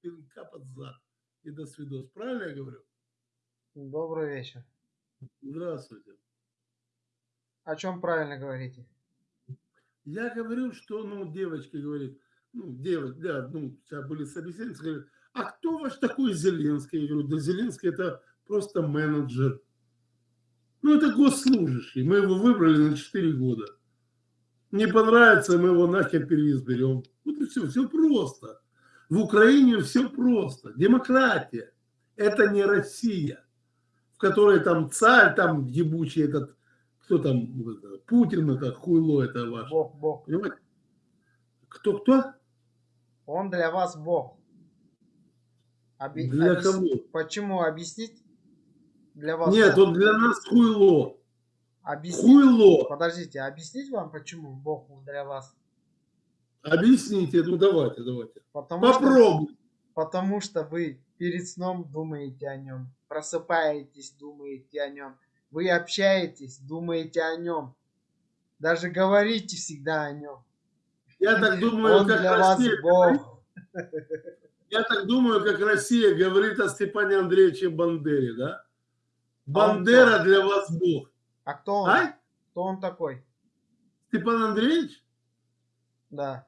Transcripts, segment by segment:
пинка под зад. И до свидос. Правильно я говорю? Добрый вечер. Здравствуйте. О чем правильно говорите? Я говорю, что, ну, девочка говорит, ну, девочка, да, ну, сейчас были собеседницы, говорят, а кто ваш такой Зеленский? Я говорю, да Зеленский это просто менеджер. Ну, это госслужащий. Мы его выбрали на 4 года. Не понравится, мы его нахер переизберем. Вот и все, все просто. В Украине все просто. Демократия. Это не Россия, в которой там царь, там ебучий этот, кто там, Путин, это хуйло, это ваш. Бог, Бог. Понимаете? Кто, кто? Он для вас Бог. Оби... Для объяс... кого? Почему объяснить? Для вас Нет, Бог. он для нас хуйло. Объяснить? Хуйло. Подождите, объяснить вам, почему Бог для вас? Объясните, ну давайте, давайте. Потому Попробуй. Что, потому что вы перед сном думаете о нем, просыпаетесь, думаете о нем, вы общаетесь, думаете о нем, даже говорите всегда о нем. Я так думаю, Он как для Россия, вас Бог. Я так думаю, как Россия говорит о Степане Андреевиче Бандере, да? Бандера а для вас Бог. А кто он? А? Кто он такой? Степан Андреевич? Да.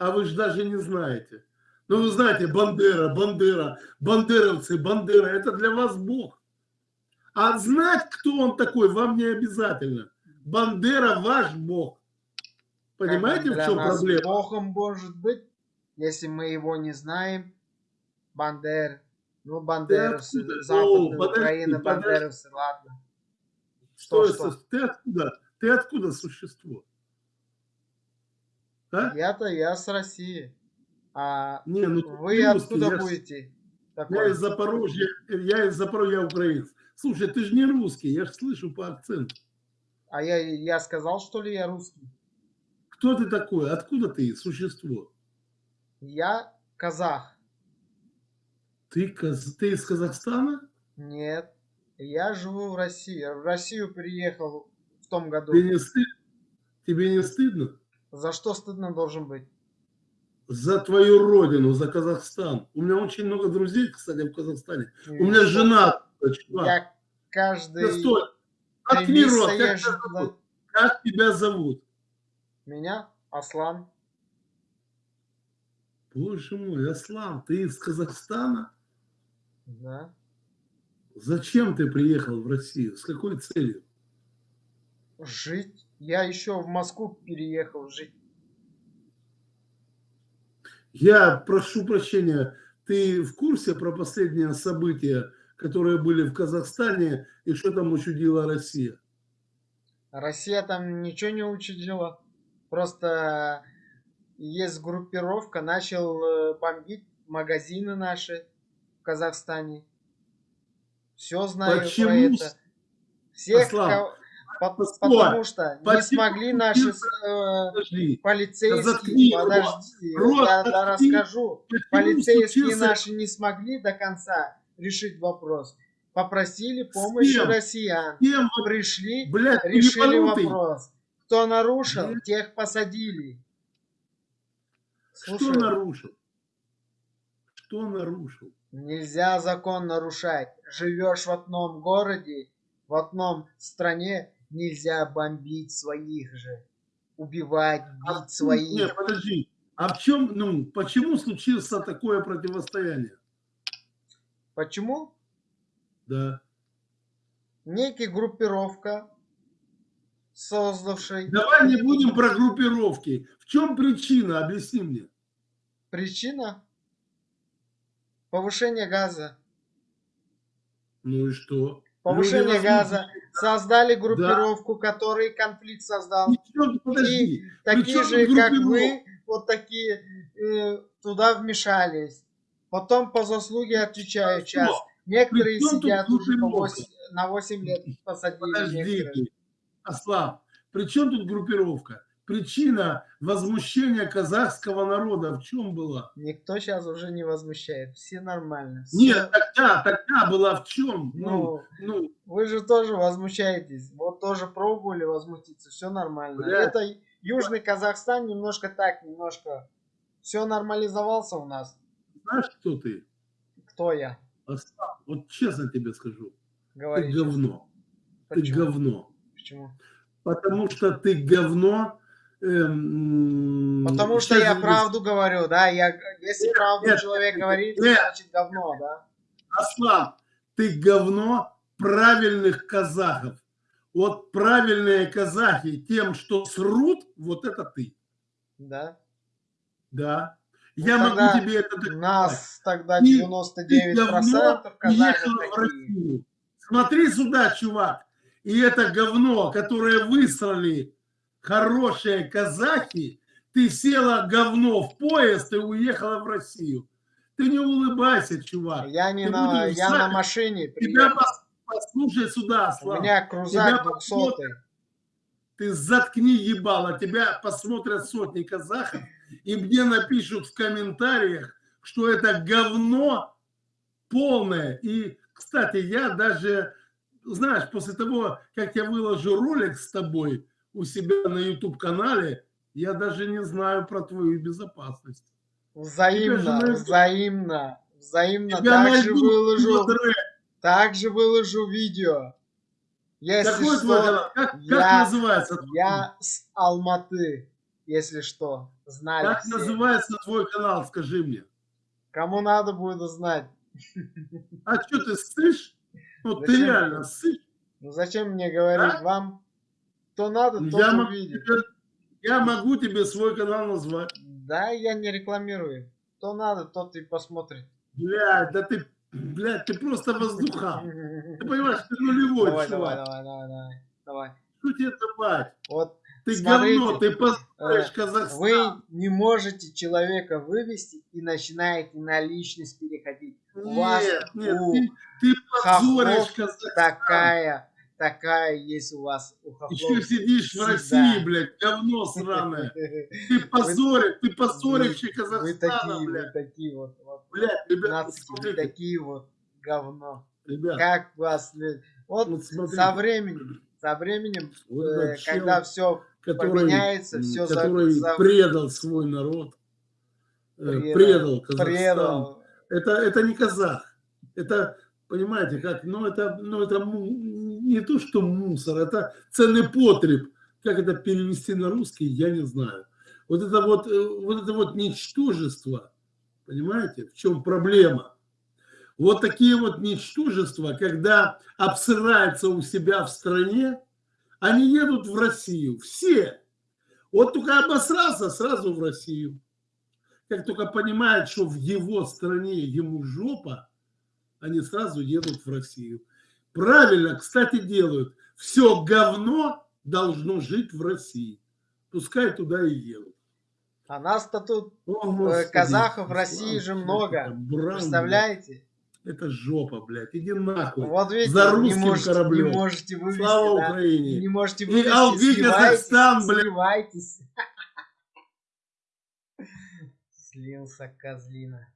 А вы же даже не знаете. Ну, вы знаете, Бандера, Бандера, бандеровцы, Бандера, это для вас Бог. А знать, кто он такой, вам не обязательно. Бандера ваш Бог. Понимаете, в чем проблема? Богом может быть, если мы его не знаем. Бандер, ну, бандеровцы, Западная О, Украина, подожди, бандеровцы, ладно. Что, что, что? Ты откуда? Ты откуда существо? А? Я-то я с России. А не, ну, вы откуда я, будете? Такой? Я из Запорожья, я из Запорожья, я украинец. Слушай, ты же не русский, я же слышу по акценту. А я, я сказал, что ли, я русский? Кто ты такой? Откуда ты, существо? Я казах. Ты, каз... ты из Казахстана? Нет, я живу в России. Я в Россию приехал в том году. Тебе не, стыд... Тебе не стыдно? За что стыдно должен быть? За твою родину, за Казахстан. У меня очень много друзей, кстати, в Казахстане. И У меня жена. Я каждый... Да стой. Открой рот. Как, тебя как тебя зовут? Меня? Аслан. Боже мой, Аслан, ты из Казахстана? Да. Зачем ты приехал в Россию? С какой целью? Жить. Я еще в Москву переехал жить. Я прошу прощения, ты в курсе про последние события, которые были в Казахстане, и что там учудила Россия? Россия там ничего не учудила. Просто есть группировка, начал э, бомбить магазины наши в Казахстане. Все знаю Почему? про это. Всех, кого... По потому что Почему? не смогли наши э, полицейские, подожди, Рот, я да, расскажу, полицейские наши не смогли до конца решить вопрос. Попросили помощи россиян, Кем? пришли, Блядь, решили вопрос. Кто нарушил, Блядь. тех посадили. Слушай, Что нарушил? Что нарушил? Нельзя закон нарушать. Живешь в одном городе, в одном стране, нельзя бомбить своих же. Убивать, бить а, своих. Нет, подожди. А в чем, ну, почему случилось такое противостояние? Почему? Да. Некий группировка, создавший... Давай не будем про группировки. В чем причина? Объясни мне. Причина? Повышение газа. Ну и что? Повышение Люди газа. Создали группировку, да. который конфликт создал. Ничего, подожди. И такие же, как вы, вот такие э, туда вмешались. Потом по заслуге отвечаю час. Некоторые сидят уже по 8, на 8 лет посадили. Подожди, Аслав, при чем тут группировка? Причина возмущения казахского народа в чем была? Никто сейчас уже не возмущает, все нормально. Все... Нет, тогда, тогда была в чем? Ну, ну, ну, вы же тоже возмущаетесь, вот тоже пробовали возмутиться, все нормально. Бля. Это Южный Казахстан немножко так, немножко все нормализовался у нас. знаешь, кто ты? Кто я? Остап, вот честно тебе скажу. Говори ты говно. Почему? Ты говно. Почему? Потому что ты говно. Эм, Потому что я правду говорю, да? Я, если нет, правду нет, человек нет, говорит, нет, значит говно, да? Аслан, ты говно правильных казахов. Вот правильные казахи тем, что срут, вот это ты. Да? Да. Ну, я могу тебе это доказать. Нас тогда 99% ты, казахов такие. Смотри сюда, чувак. И это говно, которое высрали хорошие казахи, ты села говно в поезд и уехала в Россию. Ты не улыбайся, чувак. Я не на, я на машине. Тебя пос, послушай сюда, Слава. У меня крузак 200 Ты заткни ебало, тебя посмотрят сотни казахов и мне напишут в комментариях, что это говно полное. И, кстати, я даже, знаешь, после того, как я выложу ролик с тобой у себя на YouTube-канале, я даже не знаю про твою безопасность. Взаимно, же взаимно, взаимно. Также выложу, также выложу видео. Если Какой что, твой канал? Как, я, как называется? Я с Алматы, если что, знали Как все. называется твой канал, скажи мне. Кому надо будет узнать. А что ты ссышь? Ну зачем? ты реально ссышь. Ну зачем мне говорить а? вам? Кто надо, тот я увидит. Могу тебе, я могу тебе свой канал назвать. Да, я не рекламирую. Кто надо, тот и посмотрит. Блядь, да ты, блядь, ты просто воздуха. Ты понимаешь, ты нулевой давай, чувак. Давай, давай, давай, давай. Что тебе давать? Вот, ты смотрите, говно, ты позоришь э, Казахстан. Вы не можете человека вывести и начинаете на личность переходить. Нет, У вас нет, у ты, ты позоришь Казахстан. такая такая есть у вас у хохлов. Еще сидишь в России, блядь, говно сраное. Ты позоришь, ты позорище Казахстана, Вы такие, блядь. вы такие вот. вот блядь, ребята, вы такие вот говно. Ребят, как вас... Вот, вот со временем, со временем, вот э, когда все поменяется, все который за... предал свой народ, э, предал, предал Казахстан. Предал. Это, это не казах. Это Понимаете, как, ну это, ну это не то, что мусор, это ценный потреб. Как это перевести на русский, я не знаю. Вот это вот, э, вот это вот ничтожество, понимаете, в чем проблема? Вот такие вот ничтожества, когда обсыраются у себя в стране, они едут в Россию, все. Вот только обосрался, сразу в Россию. Как только понимает, что в его стране ему жопа, они сразу едут в Россию. Правильно, кстати, делают. Все говно должно жить в России. Пускай туда и едут. А нас-то тут, О, э, казахов в России же много. Бран, Представляете? Это жопа, блядь. Иди нахуй. Вот видите, За русским не можете, кораблем. Не можете вывести, Слава да? Украине. Не можете вывести. И Алги Казахстан, блядь. Сливайтесь. Слился козлина.